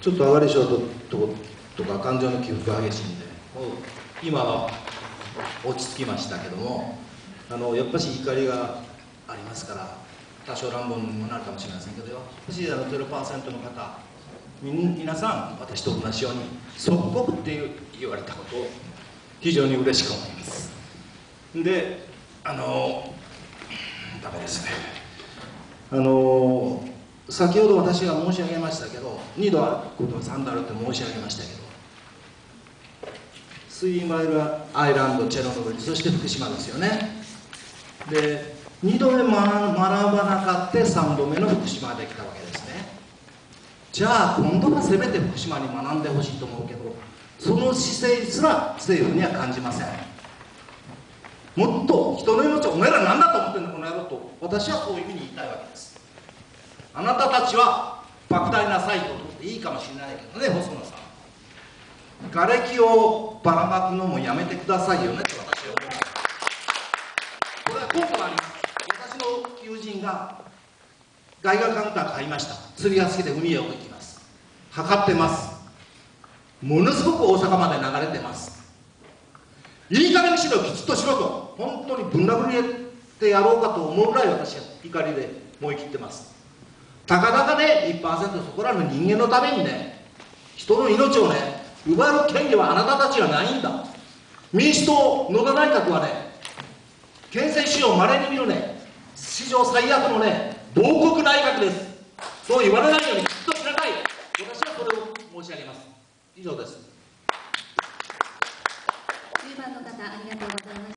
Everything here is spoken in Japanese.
ちょっと上がり症とととか感情の起伏が激しいんで今は落ち着きましたけどもあのやっぱし怒りがありますから多少乱暴にもなるかもしれませんけどやっぱしあの0%の方皆さん私と同じように即刻って言われたことを非常に嬉しく思います。であのダメですね。あの先ほど私が申し上げましたけど2度あることは3度あるって申し上げましたけどスイマイルアイランドチェロノブイリそして福島ですよね。で2度目学ばなかって3度目の福島できたわけですね。じゃあ今度はせめて福島に学んでほしいと思うけどその姿勢すら政府には感じません。もっと人の命お前ら何だと思ってんだこの野郎と私はそういうふうに言いたいわけです。あなたたちは莫大なサイトを取っていいかもしれないけどね細野さん。瓦礫をばらまくのもやめてくださいよねって私は思います。これは効果があります私の友人が外貨カウンター買いました。釣りが好きで海へ行きます。測ってます。ものすごく大阪まで流れてます。いい加減にしろきちっとしろと。本当にぶん殴りてやろうかと思うぐらい私は怒りで燃え切ってます。たかだかね1%そこらの人間のためにね人の命をね奪う権利はあなたたちはないんだ。民主党野田内閣はね憲政史上まれに見るね史上最悪のね亡国内閣です。そう言われないようにきっとしなさい。私はそれを申し上げます。以上です。10番の方ありがとうございます